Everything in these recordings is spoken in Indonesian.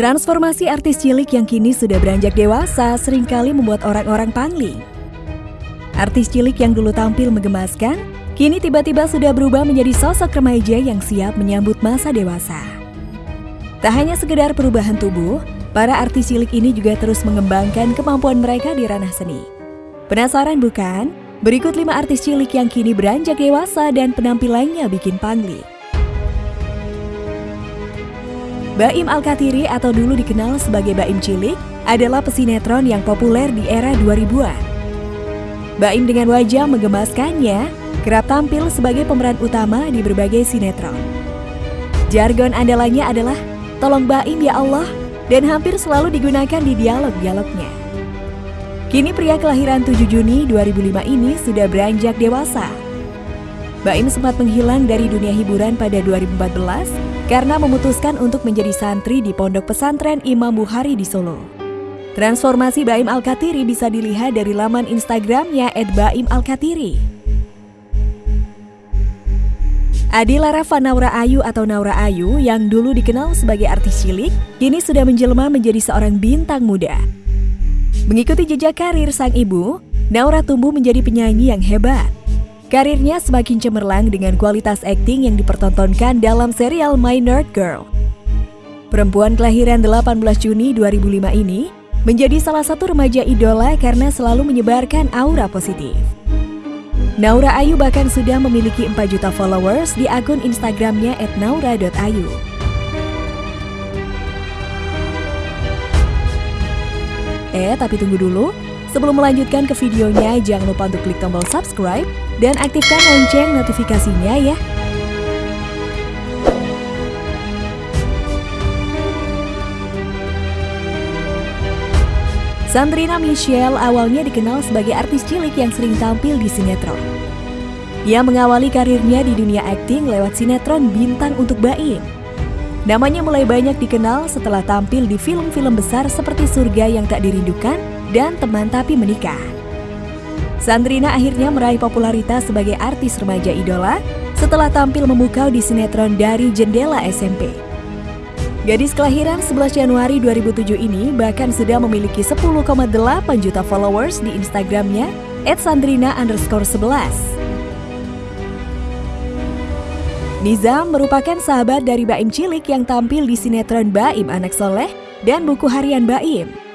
Transformasi artis cilik yang kini sudah beranjak dewasa sering kali membuat orang-orang pangling. Artis cilik yang dulu tampil menggemaskan, kini tiba-tiba sudah berubah menjadi sosok remaja yang siap menyambut masa dewasa. Tak hanya sekedar perubahan tubuh, para artis cilik ini juga terus mengembangkan kemampuan mereka di ranah seni. Penasaran bukan? Berikut lima artis cilik yang kini beranjak dewasa dan penampilannya bikin pangling. Baim Al-Katiri atau dulu dikenal sebagai Baim Cilik adalah pesinetron yang populer di era 2000-an. Baim dengan wajah menggemaskannya kerap tampil sebagai pemeran utama di berbagai sinetron. Jargon andalannya adalah tolong Baim ya Allah dan hampir selalu digunakan di dialog-dialognya. Kini pria kelahiran 7 Juni 2005 ini sudah beranjak dewasa. Baim sempat menghilang dari dunia hiburan pada 2014 karena memutuskan untuk menjadi santri di Pondok Pesantren Imam Bukhari di Solo. Transformasi Baim Al-Katiri bisa dilihat dari laman Instagramnya @baim_al-katiri. Adila Rafa Naura Ayu atau Naura Ayu yang dulu dikenal sebagai artis cilik, kini sudah menjelma menjadi seorang bintang muda. Mengikuti jejak karir sang ibu, Naura tumbuh menjadi penyanyi yang hebat. Karirnya semakin cemerlang dengan kualitas akting yang dipertontonkan dalam serial My Nerd Girl. Perempuan kelahiran 18 Juni 2005 ini menjadi salah satu remaja idola karena selalu menyebarkan aura positif. Naura Ayu bahkan sudah memiliki 4 juta followers di akun Instagramnya @naura.ayu. Eh, tapi tunggu dulu. Sebelum melanjutkan ke videonya, jangan lupa untuk klik tombol subscribe dan aktifkan lonceng notifikasinya ya. Sandrina Michelle awalnya dikenal sebagai artis cilik yang sering tampil di sinetron. Ia mengawali karirnya di dunia akting lewat sinetron Bintang untuk Baim. Namanya mulai banyak dikenal setelah tampil di film-film besar seperti Surga yang Tak Dirindukan dan Teman Tapi Menikah. Sandrina akhirnya meraih popularitas sebagai artis remaja idola setelah tampil memukau di sinetron dari Jendela SMP. Gadis kelahiran 11 Januari 2007 ini bahkan sudah memiliki 10,8 juta followers di Instagramnya @sandrina underscore 11. Nizam merupakan sahabat dari Baim Cilik yang tampil di sinetron Baim Anak Soleh dan buku harian Baim.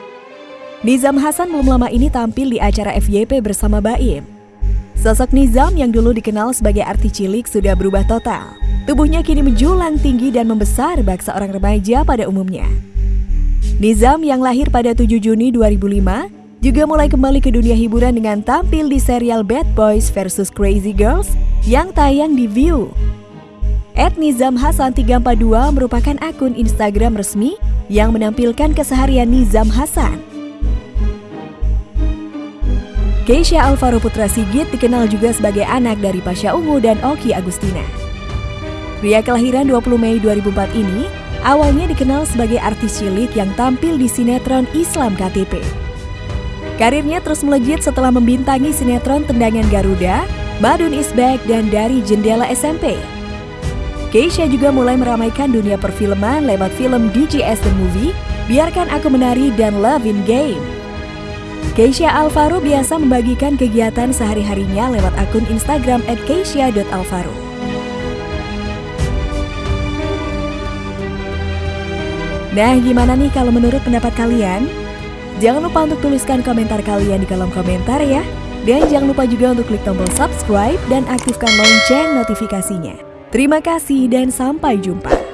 Nizam Hasan belum lama ini tampil di acara FYP bersama Baim. Sosok Nizam yang dulu dikenal sebagai arti cilik sudah berubah total. Tubuhnya kini menjulang tinggi dan membesar bak seorang remaja pada umumnya. Nizam yang lahir pada 7 Juni 2005 juga mulai kembali ke dunia hiburan dengan tampil di serial Bad Boys vs Crazy Girls yang tayang di View. At Nizam Hasan 342 merupakan akun Instagram resmi yang menampilkan keseharian Nizam Hasan Keisha Alvaro Putra Sigit dikenal juga sebagai anak dari Pasha Ungu dan Oki Agustina. Pria kelahiran 20 Mei 2004 ini awalnya dikenal sebagai artis cilik yang tampil di sinetron Islam KTP. Karirnya terus melejit setelah membintangi sinetron Tendangan Garuda, Madun Is Back, dan Dari Jendela SMP. Keisha juga mulai meramaikan dunia perfilman lewat film DJS The Movie, Biarkan Aku Menari, dan Love in Game. Keisha Alvaro biasa membagikan kegiatan sehari-harinya lewat akun Instagram @keisha.alvaro. Nah, gimana nih kalau menurut pendapat kalian? Jangan lupa untuk tuliskan komentar kalian di kolom komentar ya. Dan jangan lupa juga untuk klik tombol subscribe dan aktifkan lonceng notifikasinya. Terima kasih dan sampai jumpa.